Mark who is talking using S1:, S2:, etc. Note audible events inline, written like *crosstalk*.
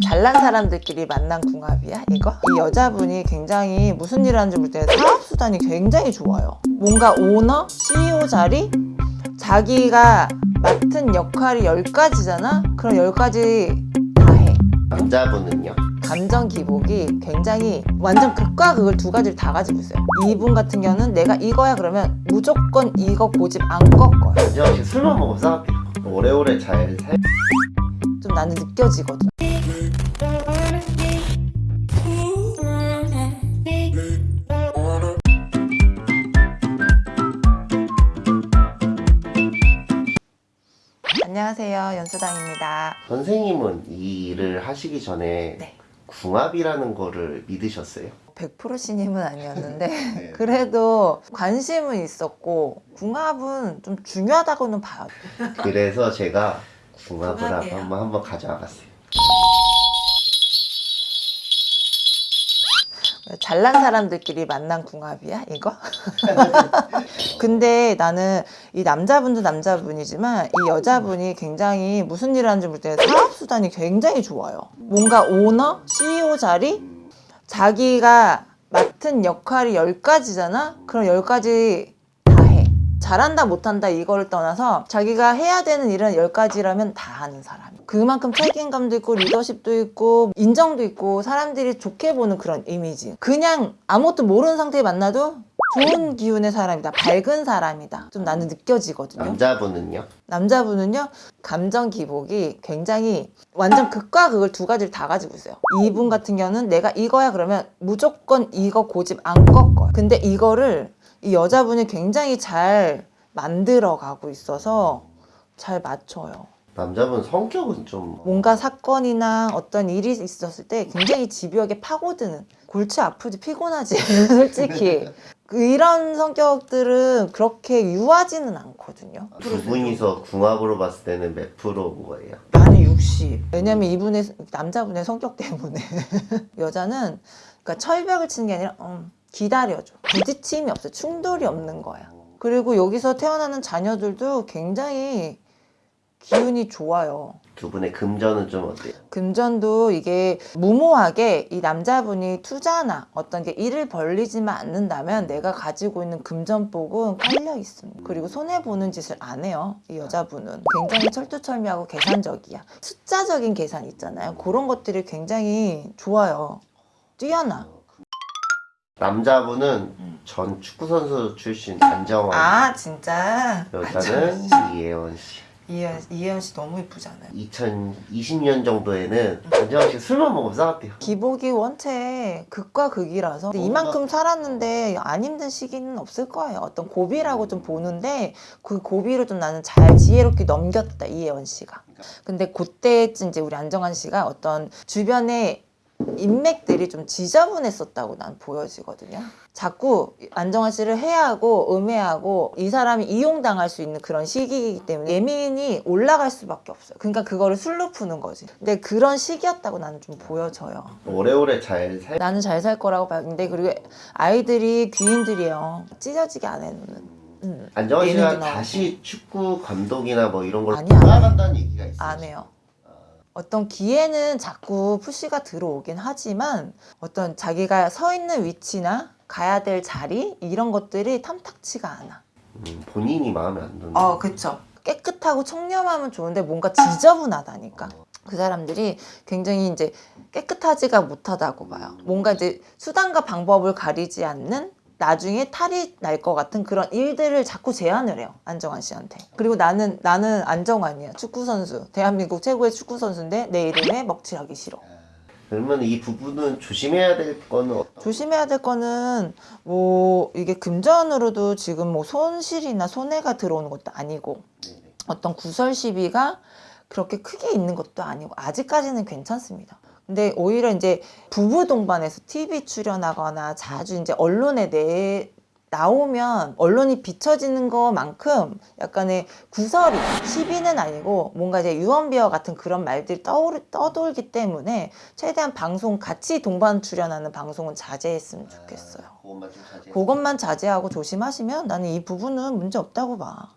S1: 잘난 사람들끼리 만난 궁합이야 이거? 이 여자분이 굉장히 무슨 일을 하는지 모를 때 사업수단이 굉장히 좋아요 뭔가 오너? CEO 자리? 자기가 맡은 역할이 10가지잖아? 그럼 10가지 다해
S2: 남자분은요?
S1: 감정 기복이 굉장히 완전 극과 극을 두 가지를 다 가지고 있어요 이분 같은 경우는 내가 이거야 그러면 무조건 이거 고집 안 꺾어요
S2: 씨 술만 먹으면 싸웠대요 오래오래 잘 살...
S1: 좀 나는 느껴지거든 안녕하세요 연수당입니다
S2: 선생님은 이 일을 하시기 전에
S1: 네.
S2: 궁합이라는 거를 믿으셨어요?
S1: 100% 신임은 아니었는데 *laughs*
S2: 네. *laughs*
S1: 그래도 관심은 있었고 궁합은 좀 중요하다고는 봐요
S2: 그래서 제가 궁합을. 한번 한번 가져와 봤어요
S1: 잘난 사람들끼리 만난 궁합이야 이거? *laughs* 근데 나는 이 남자분도 남자분이지만 이 여자분이 굉장히 무슨 일을 하는지 모를 때 사업수단이 굉장히 좋아요 뭔가 오너? CEO 자리? 자기가 맡은 역할이 10가지잖아? 그럼 10가지 다 해. 잘한다 못한다 이거를 떠나서 자기가 해야 되는 일은 10가지라면 다 하는 사람 그만큼 책임감도 있고 리더십도 있고 인정도 있고 사람들이 좋게 보는 그런 이미지 그냥 아무것도 모르는 상태에 만나도 좋은 기운의 사람이다. 밝은 사람이다. 좀 나는 느껴지거든요.
S2: 남자분은요?
S1: 남자분은요 감정 기복이 굉장히 완전 극과 극을 두 가지를 다 가지고 있어요. 이분 같은 경우는 내가 이거야 그러면 무조건 이거 고집 안 꺾어요. 근데 이거를 이 여자분이 굉장히 잘 만들어 가고 있어서 잘 맞춰요.
S2: 남자분 성격은 좀
S1: 뭔가 사건이나 어떤 일이 있었을 때 굉장히 집요하게 파고드는 골치 아프지 피곤하지. *laughs* 솔직히. 그 이런 성격들은 그렇게 유하지는 않거든요.
S2: 두 분이서 궁합으로 봤을 때는 몇 프로인 거예요?
S1: 나는 60 왜냐면 이분의 남자분의 성격 때문에. *laughs* 여자는 그러니까 철벽을 치는 게 아니라 음, 기다려줘. 부딪힘이 없어. 충돌이 없는 거야. 그리고 여기서 태어나는 자녀들도 굉장히 기운이 좋아요
S2: 두 분의 금전은 좀 어때요?
S1: 금전도 이게 무모하게 이 남자분이 투자나 어떤 게 일을 벌리지만 않는다면 내가 가지고 있는 금전복은 깔려 있습니다. 그리고 손해 보는 짓을 안 해요. 이 여자분은 굉장히 철두철미하고 계산적이야. 숫자적인 계산 있잖아요. 그런 것들이 굉장히 좋아요. 뛰어나.
S2: 남자분은 전 축구선수 출신 안정환
S1: 아 진짜.
S2: 여자는 이혜원 씨
S1: 이혜연, 씨 너무 이쁘잖아요.
S2: 2020년 정도에는 안정환 씨 술만 먹으면 싸웠대요
S1: 기복이 원체 극과 극이라서 이만큼 살았는데 안 힘든 시기는 없을 거예요. 어떤 고비라고 좀 보는데 그 고비를 좀 나는 잘 지혜롭게 넘겼다 이혜원 씨가. 근데 그때쯤 이제 우리 안정환 씨가 어떤 주변에 인맥들이 좀 지저분했었다고 난 보여지거든요. 자꾸 안정환 씨를 해하고 음해하고 이 사람이 이용당할 수 있는 그런 시기이기 때문에 예민이 올라갈 수밖에 없어요. 그러니까 그거를 술로 푸는 거지. 근데 그런 시기였다고 나는 좀 보여져요.
S2: 오래오래 잘 살...
S1: 나는 잘 살 거라고 봤는데 그리고 아이들이 귀인들이에요. 찢어지게 안 해놓는. 음.
S2: 안정환 씨가. 다시 축구 감독이나 뭐 이런 걸. 돌아간다는 얘기가 있어요
S1: 안 해요. 어떤 기회는 자꾸 푸시가 들어오긴 하지만 어떤 자기가 서 있는 위치나 가야 될 자리 이런 것들이 탐탁치가 않아.
S2: 음, 본인이 마음에 안 드는
S1: 어, 그쵸. 깨끗하고 청렴하면 좋은데 뭔가 지저분하다니까. 그 사람들이 굉장히 이제 깨끗하지가 못하다고 봐요. 뭔가 이제 수단과 방법을 가리지 않는 나중에 탈이 날 것 같은 그런 일들을 자꾸 제안을 해요. 안정환 씨한테. 그리고 나는, 나는 안정환이야. 축구선수. 대한민국 최고의 축구선수인데 내 이름에 먹칠하기 싫어.
S2: 그러면 이 부분은 조심해야 될 거는 어떤
S1: 조심해야 될 거는 뭐 이게 금전으로도 지금 뭐 손실이나 손해가 들어오는 것도 아니고 어떤 구설 시비가 그렇게 크게 있는 것도 아니고 아직까지는 괜찮습니다. 근데 오히려 이제 부부 동반해서 TV 출연하거나 자주 이제 언론에 내 나오면 언론이 비춰지는 것만큼 약간의 구설이 시비는 아니고 뭔가 이제 유언비어 같은 그런 말들이 떠오르, 떠돌기 때문에 최대한 방송 같이 동반 출연하는 방송은 자제했으면 좋겠어요.
S2: 그것만 좀 자제
S1: 그것만 자제하고 조심하시면 나는 이 부분은 문제 없다고 봐.